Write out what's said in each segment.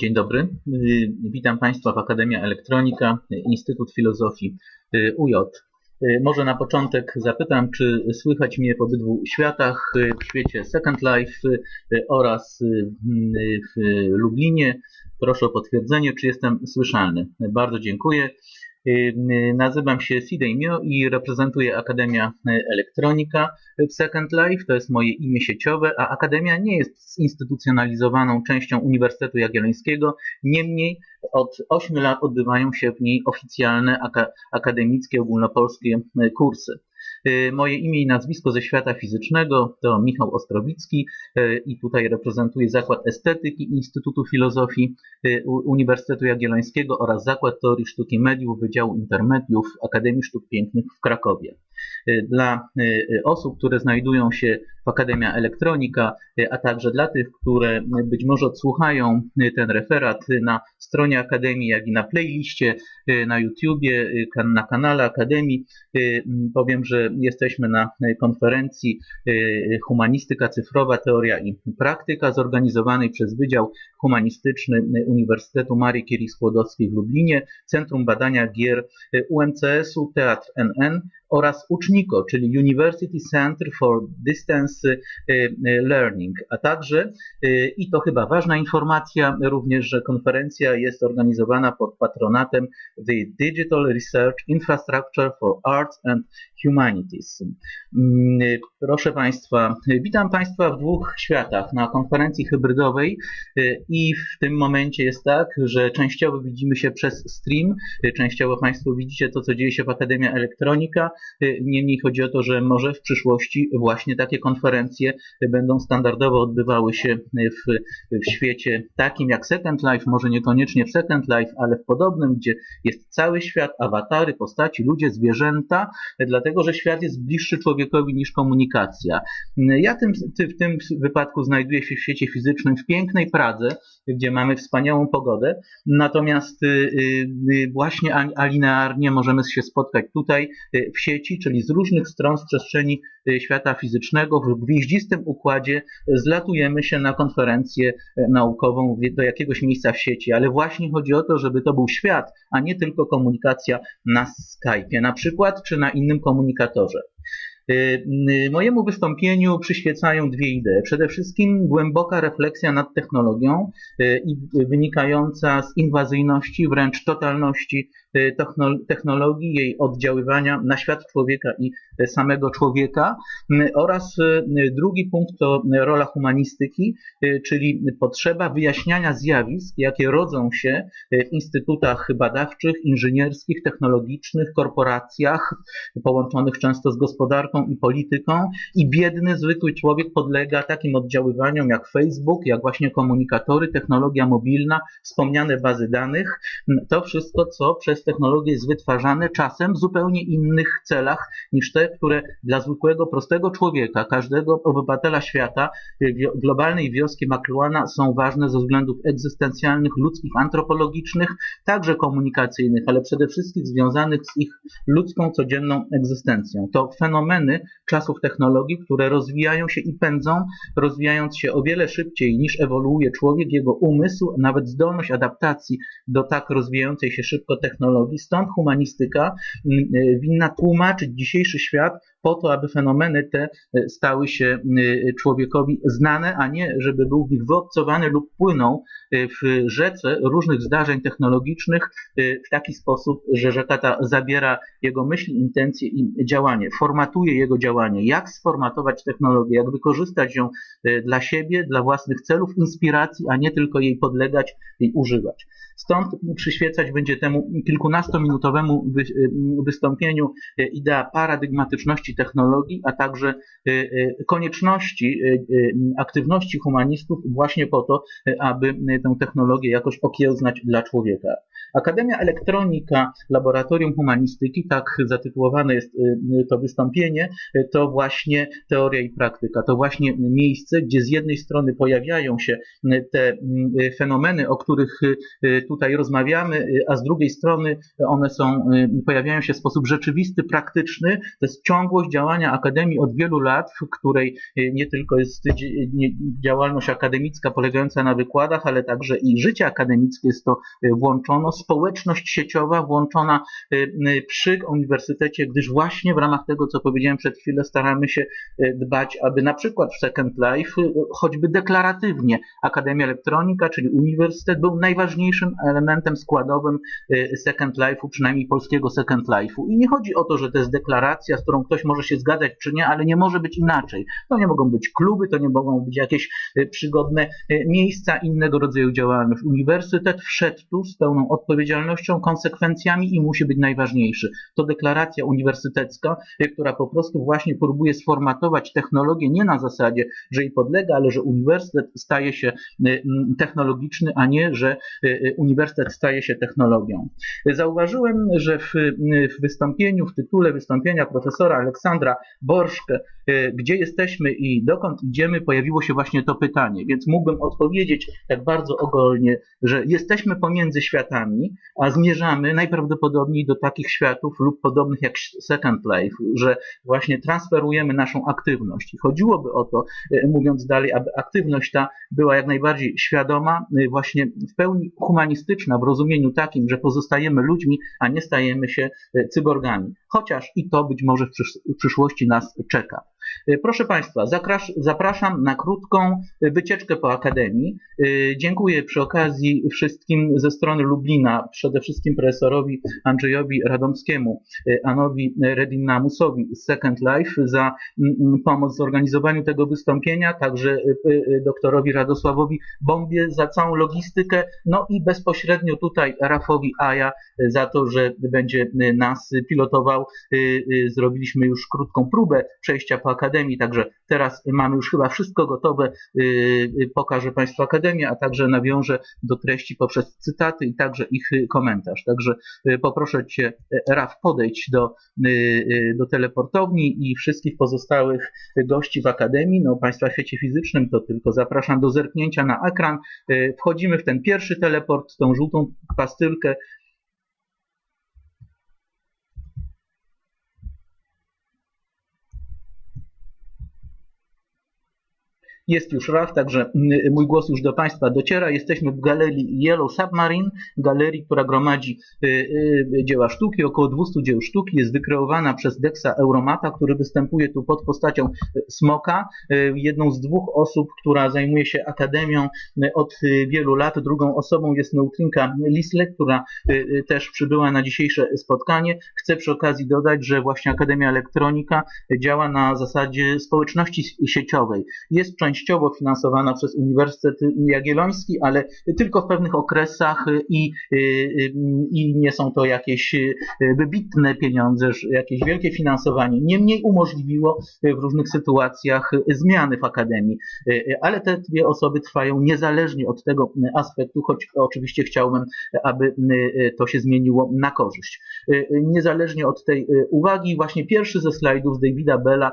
Dzień dobry. Witam Państwa w Akademia Elektronika, Instytut Filozofii UJ. Może na początek zapytam, czy słychać mnie w obydwu światach, w świecie Second Life oraz w Lublinie. Proszę o potwierdzenie, czy jestem słyszalny. Bardzo dziękuję. Nazywam się Sidej Mio i reprezentuję Akademia Elektronika w Second Life. To jest moje imię sieciowe, a Akademia nie jest zinstytucjonalizowaną częścią Uniwersytetu Jagiellońskiego. Niemniej od 8 lat odbywają się w niej oficjalne akademickie, ogólnopolskie kursy. Y, moje imię i nazwisko ze świata fizycznego to Michał Ostrowicki y, i tutaj reprezentuję Zakład Estetyki Instytutu Filozofii y, Uniwersytetu Jagiellońskiego oraz Zakład Teorii Sztuki Mediów Wydziału Intermediów Akademii Sztuk Pięknych w Krakowie. Dla osób, które znajdują się w Akademia Elektronika, a także dla tych, które być może odsłuchają ten referat na stronie Akademii, jak i na playliście, na YouTubie, na kanale Akademii, powiem, że jesteśmy na konferencji y, Humanistyka Cyfrowa, Teoria i Praktyka zorganizowanej przez Wydział Humanistyczny Uniwersytetu Marii Curie Skłodowskiej w Lublinie, Centrum Badania Gier UMCS-u Teatr NN oraz UCZNICO, czyli University Center for Distance y, y, Learning, a także, i to chyba ważna informacja, również, że konferencja jest organizowana pod patronatem The Digital Research Infrastructure for Arts and Humanities. Mm, proszę Państwa, witam Państwa w dwóch światach. Na konferencji hybrydowej y, i w tym momencie jest tak, że częściowo widzimy się przez stream, y, częściowo Państwo widzicie to, co dzieje się w Akademia Elektronika. Y, niemniej chodzi o to, że może w przyszłości właśnie takie konferencje będą standardowo odbywały się w, w świecie takim jak Second Life, może niekoniecznie w Second Life, ale w podobnym, gdzie jest cały świat, awatary, postaci, ludzie, zwierzęta, dlatego że świat jest bliższy człowiekowi niż komunikacja. Ja tym, w tym wypadku znajduję się w świecie fizycznym w pięknej Pradze, gdzie mamy wspaniałą pogodę, natomiast y, y, właśnie alinearnie możemy się spotkać tutaj y, w sieci, czyli z różnych stron z przestrzeni świata fizycznego w gwieździstym układzie zlatujemy się na konferencję naukową do jakiegoś miejsca w sieci, ale właśnie chodzi o to, żeby to był świat, a nie tylko komunikacja na Skype'ie na przykład, czy na innym komunikatorze. Y, y, mojemu wystąpieniu przyświecają dwie idee. Przede wszystkim głęboka refleksja nad technologią y, i wynikająca z inwazyjności, wręcz totalności technologii, jej oddziaływania na świat człowieka i samego człowieka. Oraz drugi punkt to rola humanistyki, czyli potrzeba wyjaśniania zjawisk, jakie rodzą się w instytutach badawczych, inżynierskich, technologicznych, korporacjach, połączonych często z gospodarką i polityką. I biedny, zwykły człowiek podlega takim oddziaływaniom jak Facebook, jak właśnie komunikatory, technologia mobilna, wspomniane bazy danych. To wszystko, co przez technologie jest wytwarzane czasem w zupełnie innych celach niż te, które dla zwykłego, prostego człowieka, każdego obywatela świata, globalnej wioski McLuhana są ważne ze względów egzystencjalnych, ludzkich, antropologicznych, także komunikacyjnych, ale przede wszystkim związanych z ich ludzką, codzienną egzystencją. To czasów technologii, które rozwijają się i pędzą, rozwijając się o wiele szybciej niż ewoluuje człowiek, jego umysł, nawet zdolność adaptacji do tak rozwijającej się szybko technologii. Stąd humanistyka mm, y, winna tłumaczyć dzisiejszy świat po to, aby fenomeny te y, stały się y, człowiekowi znane, a nie żeby był w nich wyobcowany lub płynął w rzece różnych zdarzeń technologicznych w taki sposób, że rzeka ta zabiera jego myśli, intencje i działanie, formatuje jego działanie. Jak sformatować technologię, jak wykorzystać ją dla siebie, dla własnych celów, inspiracji, a nie tylko jej podlegać i używać. Stąd przyświecać będzie temu kilkunastominutowemu y, wystąpieniu y, idea paradygmatyczności technologii, a także y, konieczności aktywności humanistów właśnie po to, aby tę technologię jakoś okiełznać dla człowieka. Akademia Elektronika, Laboratorium Humanistyki, tak zatytułowane jest to wystąpienie, to właśnie teoria i praktyka, to właśnie miejsce, gdzie z jednej strony pojawiają się te fenomeny, o których tutaj rozmawiamy, a z drugiej strony one są, pojawiają się w sposób rzeczywisty, praktyczny. To jest ciągłość działania Akademii od wielu lat, w której nie tylko jest działalność akademicka polegająca na wykładach, ale także i życie akademickie jest to włączono, społeczność sieciowa włączona przy uniwersytecie, gdyż właśnie w ramach tego, co powiedziałem przed chwilą, staramy się dbać, aby na przykład w Second Life, choćby deklaratywnie, Akademia Elektronika, czyli uniwersytet był najważniejszym elementem składowym Second Life'u, przynajmniej polskiego Second Life'u. I nie chodzi o to, że to jest deklaracja, z którą ktoś może się zgadzać czy nie, ale nie może być inaczej. To nie mogą być kluby, to nie mogą być jakieś przygodne miejsca innego rodzaju działalność. Uniwersytet wszedł tu z pełną odpowiedzialnością, konsekwencjami i musi być najważniejszy. To deklaracja uniwersytecka, która po prostu właśnie próbuje sformatować technologię nie na zasadzie, że jej podlega, ale że uniwersytet staje się technologiczny, a nie, że uniwersytet staje się technologią. Zauważyłem, że w, w wystąpieniu, w tytule wystąpienia profesora Aleksandra Borszkę, gdzie jesteśmy i dokąd idziemy, pojawiło się właśnie to pytanie, więc mógłbym odpowiedzieć tak bardzo ogólnie, że jesteśmy pomiędzy światami, a zmierzamy najprawdopodobniej do takich światów lub podobnych jak Second Life, że właśnie transferujemy naszą aktywność. I chodziłoby o to, mówiąc dalej, aby aktywność ta była jak najbardziej świadoma, właśnie w pełni humanistyczna, w rozumieniu takim, że pozostajemy ludźmi, a nie stajemy się cyborgami. Chociaż i to być może w przyszłości nas czeka. E, proszę Państwa, zapraszam na krótką wycieczkę po Akademii. E, dziękuję przy okazji wszystkim ze strony Lublina, przede wszystkim profesorowi Andrzejowi Radomskiemu, Anowi Redinamusowi z Second Life za pomoc w zorganizowaniu tego wystąpienia, także doktorowi Radosławowi Bombie za całą logistykę, no i bezpośrednio tutaj Rafowi Aja za to, że będzie nas pilotował. Zrobiliśmy już krótką próbę przejścia po Akademii, także teraz mamy już chyba wszystko gotowe. Y, y, pokażę Państwu Akademię, a także nawiążę do treści poprzez cytaty i także ich komentarz. Także y, poproszę Cię, Raf, podejdź do, do teleportowni i wszystkich pozostałych gości w Akademii. No, Państwa w świecie fizycznym to tylko zapraszam do zerknięcia na ekran. Wchodzimy w ten pierwszy teleport, tą żółtą pastylkę, Jest już RAF, także mm, mój głos już do Państwa dociera. Jesteśmy w galerii Yellow Submarine, galerii, która gromadzi y, y, dzieła sztuki, około 200 dzieł sztuki. Jest wykreowana przez Dexa Euromata, który występuje tu pod postacią y, Smoka, jedną z dwóch osób, która zajmuje się akademią od wielu lat. Drugą osobą jest Neutrinka Lisle, która też przybyła na dzisiejsze spotkanie. Chcę przy okazji dodać, że właśnie Akademia Elektronika działa na zasadzie społeczności sieciowej. Jest część częściowo finansowana przez Uniwersytet Jagielloński, ale tylko w pewnych okresach i, i nie są to jakieś wybitne pieniądze, jakieś wielkie finansowanie. Niemniej umożliwiło w różnych sytuacjach zmiany w Akademii. Ale te dwie osoby trwają niezależnie od tego aspektu, choć oczywiście chciałbym, aby to się zmieniło na korzyść. Niezależnie od tej uwagi, właśnie pierwszy ze slajdów z Davida Bella,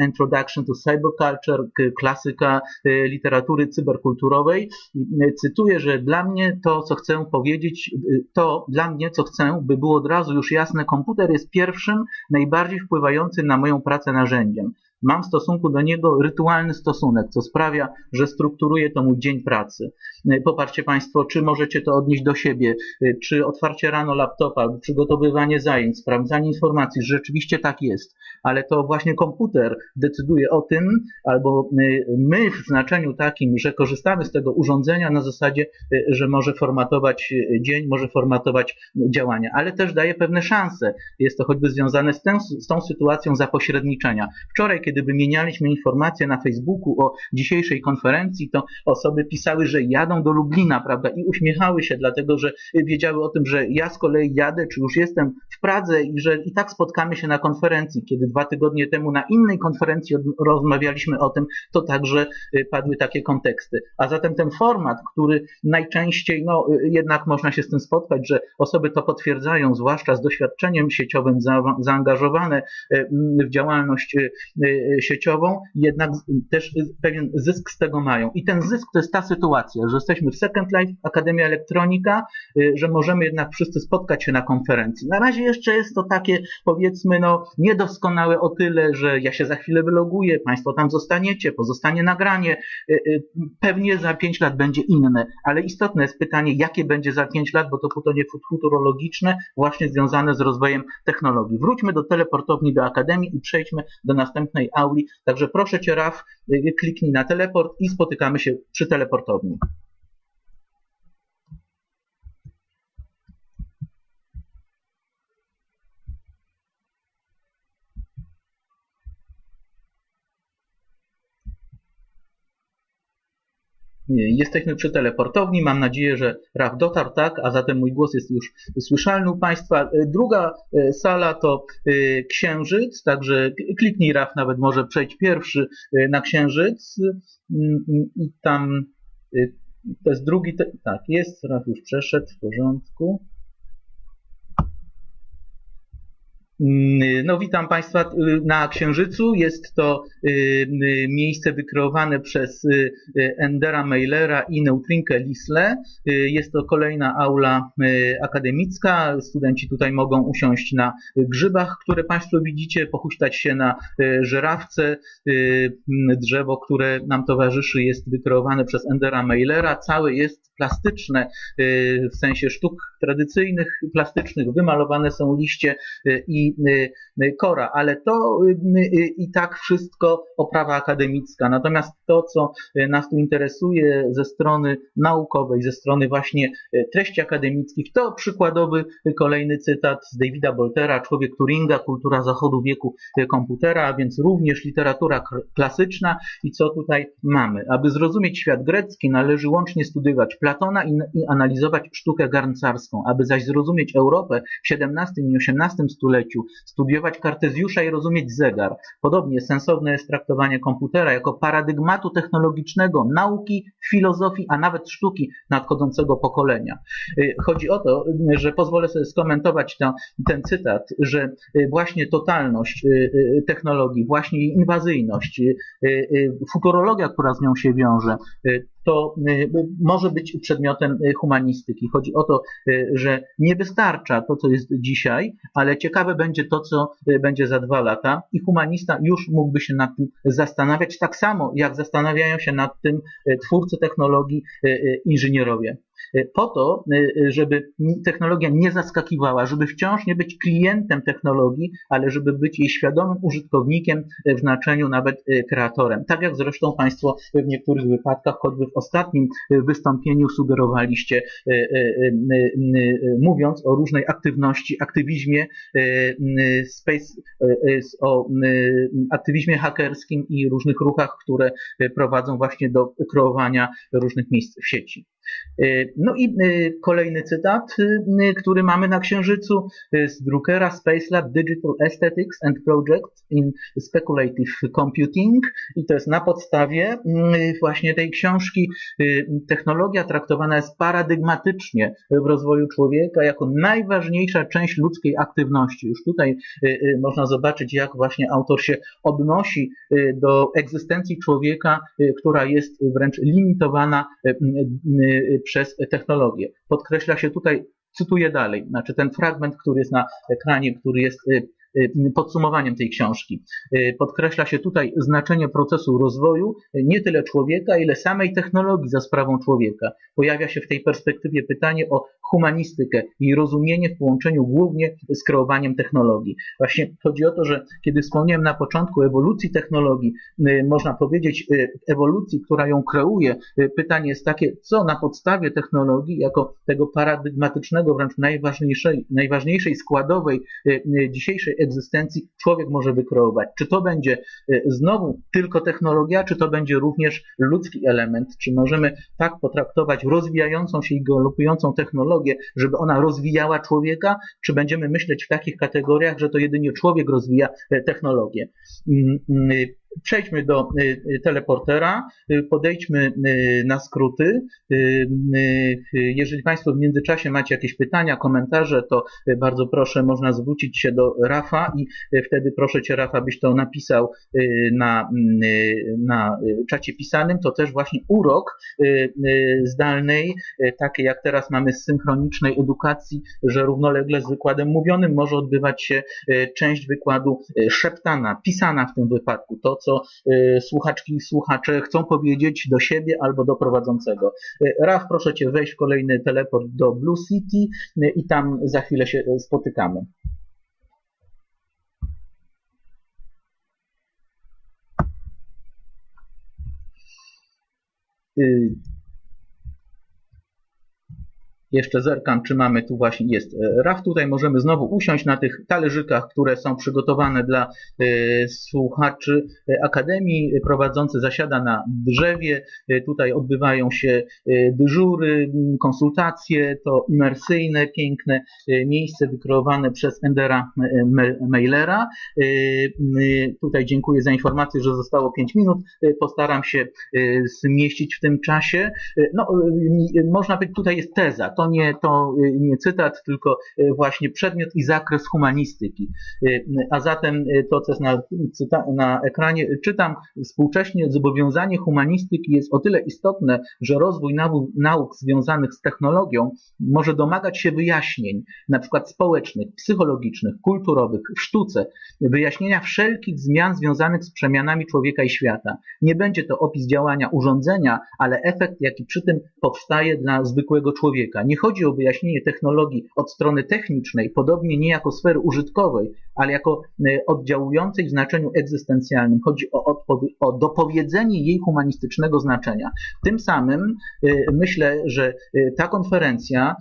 Introduction to Cyberculture, klasyka Y, literatury cyberkulturowej. Y, cytuję, że dla mnie to, co chcę powiedzieć, y, to dla mnie, co chcę, by było od razu już jasne, komputer jest pierwszym, najbardziej wpływającym na moją pracę narzędziem. Mam w stosunku do niego rytualny stosunek, co sprawia, że strukturuje to mój dzień pracy. E, popatrzcie Państwo, czy możecie to odnieść do siebie, e, czy otwarcie rano laptopa, przygotowywanie zajęć, sprawdzanie informacji, że rzeczywiście tak jest, ale to właśnie komputer decyduje o tym, albo my w znaczeniu takim, że korzystamy z tego urządzenia na zasadzie, że może formatować dzień, może formatować działania, ale też daje pewne szanse. Jest to choćby związane z, z tą sytuacją zapośredniczenia. Wczoraj, kiedy kiedy wymienialiśmy informacje na Facebooku o dzisiejszej konferencji, to osoby pisały, że jadą do Lublina, prawda, i uśmiechały się, dlatego że wiedziały o tym, że ja z kolei jadę, czy już jestem w Pradze i że i tak spotkamy się na konferencji. Kiedy dwa tygodnie temu na innej konferencji rozmawialiśmy o tym, to także padły takie konteksty. A zatem ten format, który najczęściej, no jednak można się z tym spotkać, że osoby to potwierdzają, zwłaszcza z doświadczeniem sieciowym zaangażowane e, w działalność sieciową, jednak też pewien zysk z tego mają. I ten zysk to jest ta sytuacja, że jesteśmy w Second Life, Akademia Elektronika, że możemy jednak wszyscy spotkać się na konferencji. Na razie jeszcze jest to takie, powiedzmy, no, niedoskonałe o tyle, że ja się za chwilę wyloguję, Państwo tam zostaniecie, pozostanie nagranie. Pewnie za pięć lat będzie inne, ale istotne jest pytanie, jakie będzie za pięć lat, bo to pytanie futurologiczne, właśnie związane z rozwojem technologii. Wróćmy do teleportowni, do Akademii i przejdźmy do następnej auli. Także proszę Cię, Raf, y, kliknij na teleport i spotykamy się przy teleportowni. Jesteśmy przy teleportowni. Mam nadzieję, że RAF dotarł, tak, a zatem mój głos jest już słyszalny u Państwa. Druga e, sala to e, Księżyc, także kliknij RAF, nawet może przejść pierwszy e, na Księżyc mm, i tam to jest drugi, tak, jest, RAF już przeszedł, w porządku. No, witam Państwa y, na Księżycu. Jest to y, y, miejsce wykreowane przez Endera Meilera i Neutrinkę Lisle. Jest to kolejna aula akademicka. Studenci tutaj mogą usiąść na grzybach, które Państwo widzicie, pochuśtać się na żerawce. Drzewo, które nam towarzyszy, jest wykreowane przez Endera Meilera. Całe jest plastyczne, w sensie sztuk tradycyjnych, plastycznych. Wymalowane są liście i Y, y, Kora, ale to y, i tak wszystko oprawa akademicka. Natomiast to, co nas tu interesuje ze strony naukowej, ze strony właśnie treści akademickich, to przykładowy kolejny cytat z Davida Boltera, Człowiek Turinga, Kultura Zachodu wieku komputera, a więc również literatura klasyczna i co tutaj mamy. Aby zrozumieć świat grecki, należy łącznie studiować Platona i, analizować sztukę garncarską. Aby zaś zrozumieć Europę w XVII i XVIII stuleciu, studiować Kartezjusza i rozumieć zegar. Podobnie sensowne jest traktowanie komputera jako paradygmatu technologicznego, nauki, filozofii, a nawet sztuki nadchodzącego pokolenia. Y, chodzi o to, że pozwolę sobie skomentować to, ten cytat, że y, właśnie totalność y, technologii, właśnie inwazyjność, futurologia, która z nią się wiąże, to y, może być przedmiotem y, humanistyki. Chodzi o to, y, że nie wystarcza to, co jest dzisiaj, ale ciekawe będzie to, co będzie za dwa lata i humanista już mógłby się nad tym zastanawiać, tak samo jak zastanawiają się nad tym twórcy technologii, inżynierowie. E, po to, e, żeby technologia nie zaskakiwała, żeby wciąż nie być klientem technologii, ale żeby być jej świadomym użytkownikiem w znaczeniu nawet kreatorem. Tak jak zresztą Państwo w niektórych wypadkach, choćby w ostatnim wystąpieniu sugerowaliście, mówiąc o różnej aktywności, aktywizmie space, o aktywizmie hakerskim i różnych ruchach, które prowadzą właśnie do kreowania różnych miejsc w sieci. No i y, kolejny cytat, y, który mamy na Księżycu z Druckera Space Lab Digital Aesthetics and Projects in Speculative Computing i to jest na podstawie y, właśnie tej książki technologia traktowana jest paradygmatycznie w rozwoju człowieka jako najważniejsza część ludzkiej aktywności. Już tutaj można zobaczyć, jak właśnie autor się odnosi do egzystencji człowieka, która jest wręcz limitowana przez technologię. Podkreśla się tutaj, cytuję dalej, znaczy ten fragment, który jest na ekranie, który jest y, y, podsumowaniem tej książki. Y, podkreśla się tutaj znaczenie procesu rozwoju nie tyle człowieka, ile samej technologii za sprawą człowieka. Pojawia się w tej perspektywie pytanie o humanistykę i rozumienie w połączeniu głównie z kreowaniem technologii. Właśnie chodzi o to, że kiedy wspomniałem na początku ewolucji technologii, y, można powiedzieć y, ewolucji, która ją kreuje, y, pytanie jest takie, co na podstawie technologii, jako tego paradygmatycznego, wręcz najważniejszej, najważniejszej składowej dzisiejszej egzystencji człowiek może wykreować. Czy to będzie znowu tylko technologia, czy to będzie również ludzki element, czy możemy tak potraktować rozwijającą się i galopującą technologię, żeby ona rozwijała człowieka, czy będziemy myśleć w takich kategoriach, że to jedynie człowiek rozwija technologię. Przejdźmy do y, y, teleportera, y, podejdźmy na skróty. Jeżeli Państwo w międzyczasie macie jakieś pytania, komentarze, to bardzo proszę, można zwrócić się do Rafa i wtedy proszę Cię Rafa, byś to napisał na, na czacie pisanym. To też właśnie urok zdalnej, takie jak teraz mamy z synchronicznej edukacji, że równolegle z wykładem mówionym może odbywać się część wykładu szeptana, pisana w tym wypadku. To, co y, słuchaczki i słuchacze chcą powiedzieć do siebie albo do prowadzącego. Y, Raf, proszę Cię wejść w kolejny teleport do Blue City y, i tam za chwilę się spotykamy. Jeszcze zerkam, czy mamy tu właśnie, jest e, RAF. Tutaj możemy znowu usiąść na tych talerzykach, które są przygotowane dla e, słuchaczy e, Akademii. Prowadzący zasiada na drzewie. Tutaj odbywają się dyżury, konsultacje. To imersyjne, piękne miejsce wykreowane przez Endera Mailera. Tutaj dziękuję za informację, że zostało 5 minut. Postaram się zmieścić w tym czasie. No, można powiedzieć, tutaj jest teza. To nie, to y, nie cytat, tylko y, właśnie przedmiot i zakres humanistyki. Y, a zatem to, co jest na, na ekranie, czytam, współcześnie zobowiązanie humanistyki jest o tyle istotne, że rozwój nauk, nauk związanych z technologią może domagać się wyjaśnień, na przykład społecznych, psychologicznych, kulturowych, w sztuce, wyjaśnienia wszelkich zmian związanych z przemianami człowieka i świata. Nie będzie to opis działania urządzenia, ale efekt, jaki przy tym powstaje dla zwykłego człowieka. Nie chodzi o wyjaśnienie technologii od strony technicznej, podobnie nie jako sfery użytkowej, ale jako e, oddziałującej w znaczeniu egzystencjalnym. Chodzi o, o dopowiedzenie jej humanistycznego znaczenia. Tym samym e, myślę, że e, ta konferencja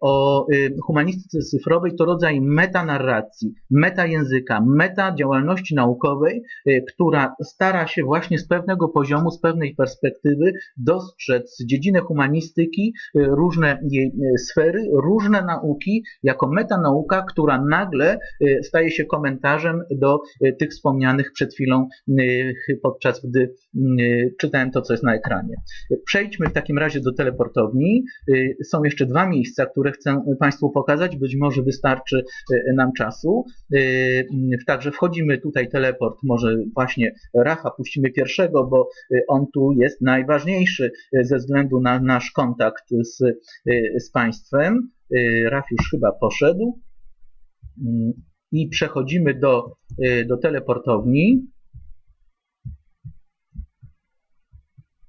o humanistyce cyfrowej to rodzaj metanarracji, metajęzyka, meta działalności naukowej, która stara się właśnie z pewnego poziomu, z pewnej perspektywy dostrzec dziedzinę humanistyki, różne sfery, różne nauki jako metanauka, która nagle staje staje się komentarzem do e, tych wspomnianych przed chwilą, e, podczas gdy e, czytałem to, co jest na ekranie. Przejdźmy w takim razie do teleportowni. Są jeszcze dwa miejsca, które chcę Państwu pokazać. Być może wystarczy nam czasu. Także wchodzimy tutaj teleport, może właśnie Rafa puścimy pierwszego, bo on tu jest najważniejszy ze względu na nasz kontakt z, z Państwem. Raf już chyba poszedł i przechodzimy do, y, do teleportowni.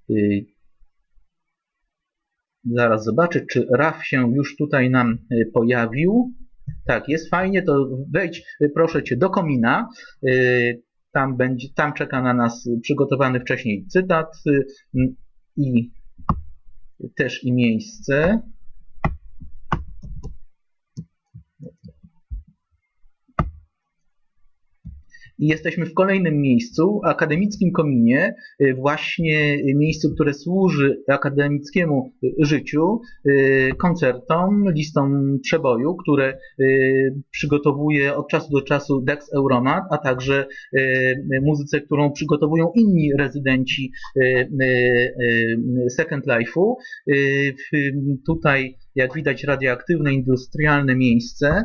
Y, zaraz zobaczę, czy RAF się już tutaj nam y, pojawił. Tak, jest fajnie, to wejdź proszę Cię do komina. Tam, będzie, tam czeka na nas przygotowany wcześniej cytat i też i miejsce. I jesteśmy w kolejnym miejscu, akademickim kominie, y, właśnie miejscu, które służy akademickiemu y, życiu, y, koncertom, listom przeboju, które przygotowuje od czasu do czasu Dex Euromat, a także muzyce, którą przygotowują inni rezydenci Second Life'u. Tutaj jak widać radioaktywne, industrialne miejsce,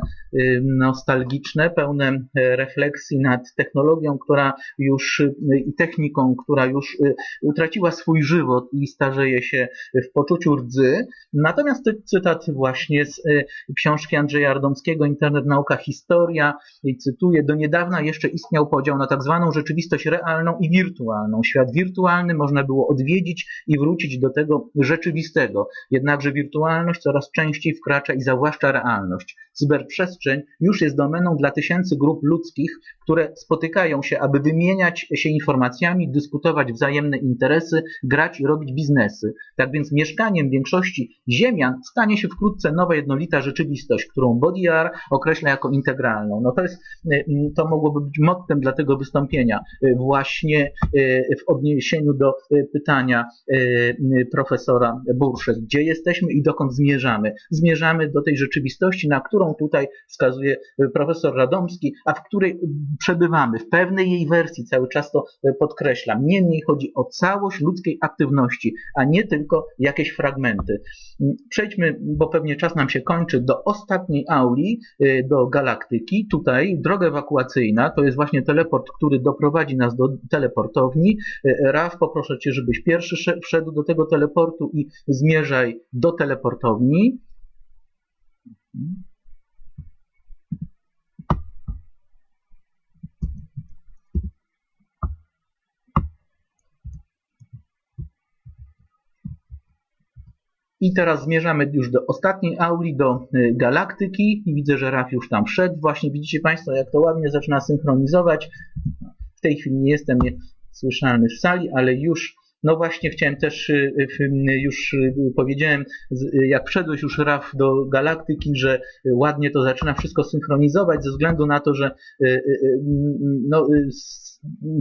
nostalgiczne, pełne e, refleksji nad technologią, która już y, i techniką, która już y, utraciła swój żywot i starzeje się w poczuciu rdzy. Natomiast to cytat właśnie z y, książki Andrzeja Ardomskiego Internet, nauka, historia i cytuję, do niedawna jeszcze istniał podział na tak zwaną rzeczywistość realną i wirtualną. Świat wirtualny można było odwiedzić i wrócić do tego rzeczywistego. Jednakże wirtualność coraz częściej wkracza i zawłaszcza realność. Cyberprzestrzeń już jest domeną dla tysięcy grup ludzkich, które spotykają się, aby wymieniać się informacjami, dyskutować wzajemne interesy, grać i robić biznesy. Tak więc mieszkaniem większości ziemian stanie się wkrótce nowa jednolita rzeczywistość, którą BodyR określa jako integralną. No to jest, to mogłoby być mottem dla tego wystąpienia właśnie w odniesieniu do pytania profesora Bursze, gdzie jesteśmy i dokąd zmierzamy. Zmierzamy do tej rzeczywistości, na którą tutaj wskazuje profesor Radomski, a w której przebywamy. W pewnej jej wersji cały czas to podkreślam. Niemniej chodzi o całość ludzkiej aktywności, a nie tylko jakieś fragmenty. Przejdźmy, bo pewnie czas nam się kończy, do ostatniej auli, do galaktyki. Tutaj droga ewakuacyjna to jest właśnie teleport, który doprowadzi nas do teleportowni. Raf, poproszę Cię, żebyś pierwszy wszedł do tego teleportu i zmierzaj do teleportowni. I teraz zmierzamy już do ostatniej auli, do y, galaktyki i widzę, że Raf już tam wszedł. Właśnie widzicie Państwo, jak to ładnie zaczyna synchronizować. W tej chwili nie jestem słyszalny w sali, ale już no właśnie chciałem też, y, już y, powiedziałem, jak wszedłeś już Raf do galaktyki, że ładnie to zaczyna wszystko synchronizować ze względu na to, że no,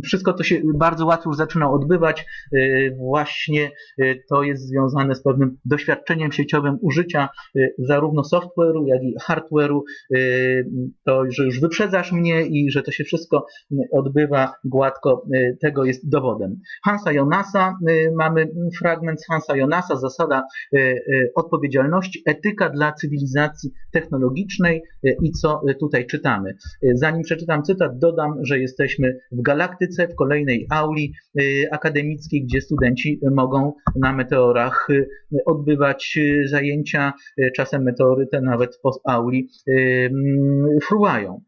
wszystko to się bardzo łatwo już zaczyna odbywać. Y, właśnie y, to jest związane z pewnym doświadczeniem sieciowym użycia y, zarówno software'u, jak i hardware'u. To, że już wyprzedzasz mnie i że to się wszystko odbywa gładko, tego jest dowodem. Hansa Jonasa, mamy fragment z Hansa Jonasa, zasada odpowiedzialności, etyka dla cywilizacji technologicznej i co tutaj czytamy. Zanim przeczytam cytat, dodam, że jesteśmy w galaktyce, w kolejnej auli y, akademickiej, gdzie studenci mogą na meteorach y, odbywać y, zajęcia. Czasem meteory te nawet po auli mm, fruwają.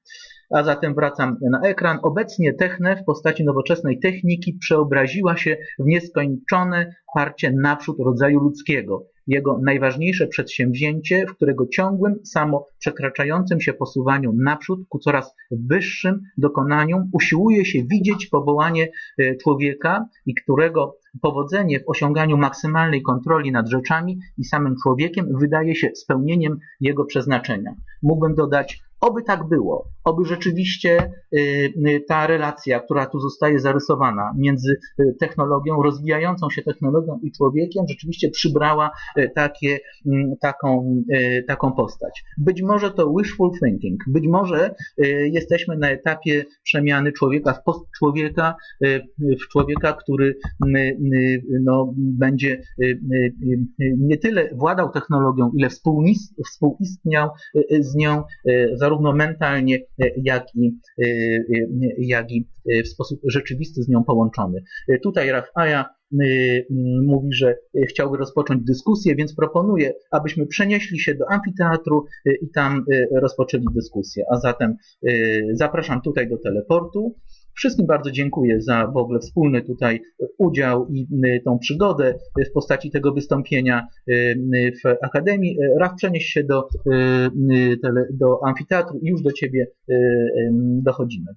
A zatem wracam na ekran. Obecnie Techne w postaci nowoczesnej techniki przeobraziła się w nieskończone parcie naprzód rodzaju ludzkiego jego najważniejsze przedsięwzięcie, w którego ciągłym, samo przekraczającym się posuwaniu naprzód ku coraz wyższym dokonaniom usiłuje się widzieć powołanie e, człowieka i którego powodzenie w osiąganiu maksymalnej kontroli nad rzeczami i samym człowiekiem wydaje się spełnieniem jego przeznaczenia. Mógłbym dodać Oby tak było, oby rzeczywiście y, y, ta relacja, która tu zostaje zarysowana między y, technologią, rozwijającą się technologią i człowiekiem, rzeczywiście przybrała takie, taką, taką postać. Być może to wishful thinking, być może jesteśmy na etapie przemiany człowieka w postczłowieka, w człowieka, który no, będzie nie tyle władał technologią, ile współistniał z nią, zarówno mentalnie, jak i, e, e, jak i w sposób rzeczywisty z nią połączony. Tutaj Rafaja mówi, że chciałby rozpocząć dyskusję, więc proponuję, abyśmy przenieśli się do amfiteatru i tam rozpoczęli dyskusję. A zatem zapraszam tutaj do teleportu. Wszystkim bardzo dziękuję za w ogóle wspólny tutaj udział i tą przygodę w postaci tego wystąpienia y, w Akademii. Raf, przenieś się do, do amfiteatru i już do Ciebie dochodzimy.